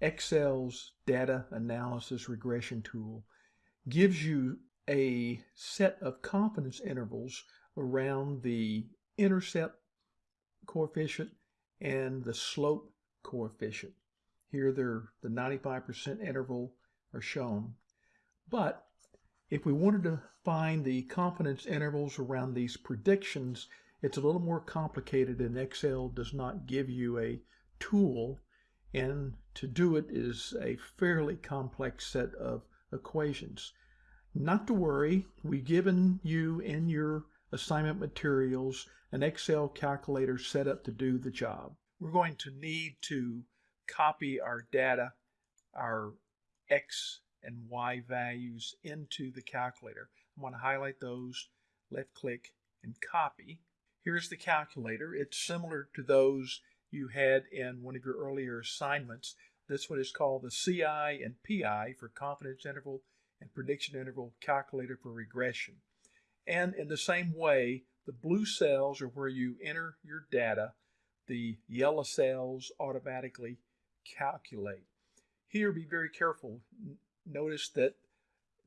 Excel's data analysis regression tool gives you a set of confidence intervals around the intercept coefficient and the slope coefficient. Here the 95% interval are shown. But if we wanted to find the confidence intervals around these predictions, it's a little more complicated and Excel does not give you a tool and to do it is a fairly complex set of equations. Not to worry, we've given you in your assignment materials an Excel calculator set up to do the job. We're going to need to copy our data, our X and Y values into the calculator. I want to highlight those, left click, and copy. Here's the calculator. It's similar to those you had in one of your earlier assignments. This one is called the CI and PI for confidence interval and prediction interval calculator for regression. And in the same way, the blue cells are where you enter your data. The yellow cells automatically calculate. Here, be very careful. Notice that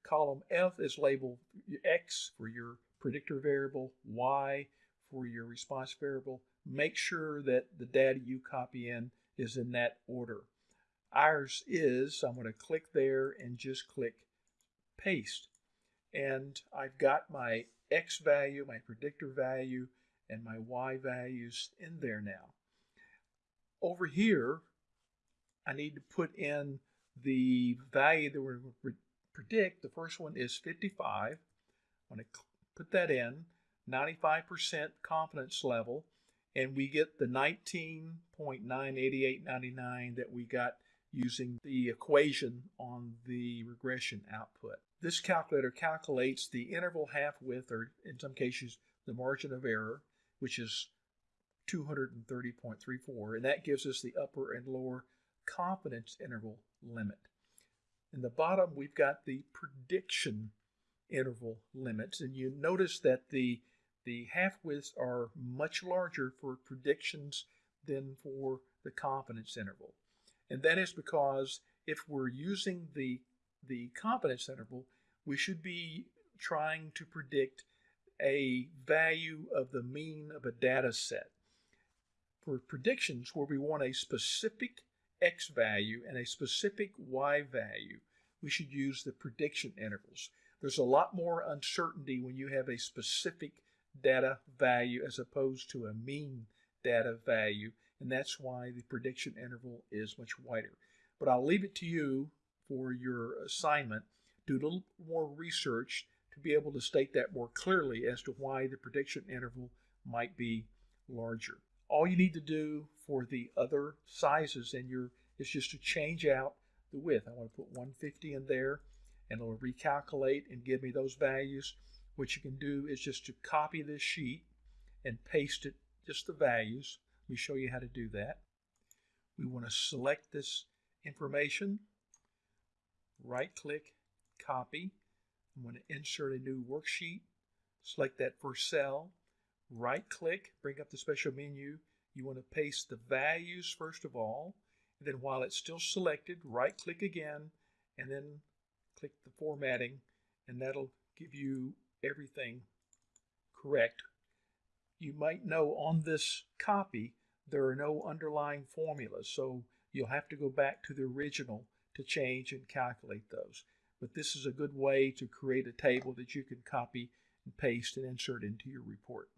column F is labeled X for your predictor variable, Y for your response variable. Make sure that the data you copy in is in that order. Ours is, I'm going to click there and just click paste. And I've got my X value, my predictor value, and my Y values in there now. Over here, I need to put in the value that we're going to predict. The first one is 55. I'm going to put that in, 95% confidence level, and we get the 19.98899 that we got using the equation on the regression output. This calculator calculates the interval half width, or in some cases, the margin of error, which is 230.34, and that gives us the upper and lower confidence interval limit. In the bottom, we've got the prediction interval limits, and you notice that the the half widths are much larger for predictions than for the confidence interval. And that is because if we're using the, the confidence interval, we should be trying to predict a value of the mean of a data set. For predictions where we want a specific x value and a specific y value, we should use the prediction intervals. There's a lot more uncertainty when you have a specific data value as opposed to a mean data value and that's why the prediction interval is much wider. But I'll leave it to you for your assignment. Do a little more research to be able to state that more clearly as to why the prediction interval might be larger. All you need to do for the other sizes in your is just to change out the width. I want to put 150 in there and it'll recalculate and give me those values. What you can do is just to copy this sheet and paste it, just the values, Let me show you how to do that. We want to select this information, right click, copy. I'm going to insert a new worksheet, select that first cell, right click, bring up the special menu. You want to paste the values first of all, and then while it's still selected, right click again, and then click the formatting, and that'll give you everything correct. You might know on this copy there are no underlying formulas, so you'll have to go back to the original to change and calculate those. But this is a good way to create a table that you can copy and paste and insert into your report.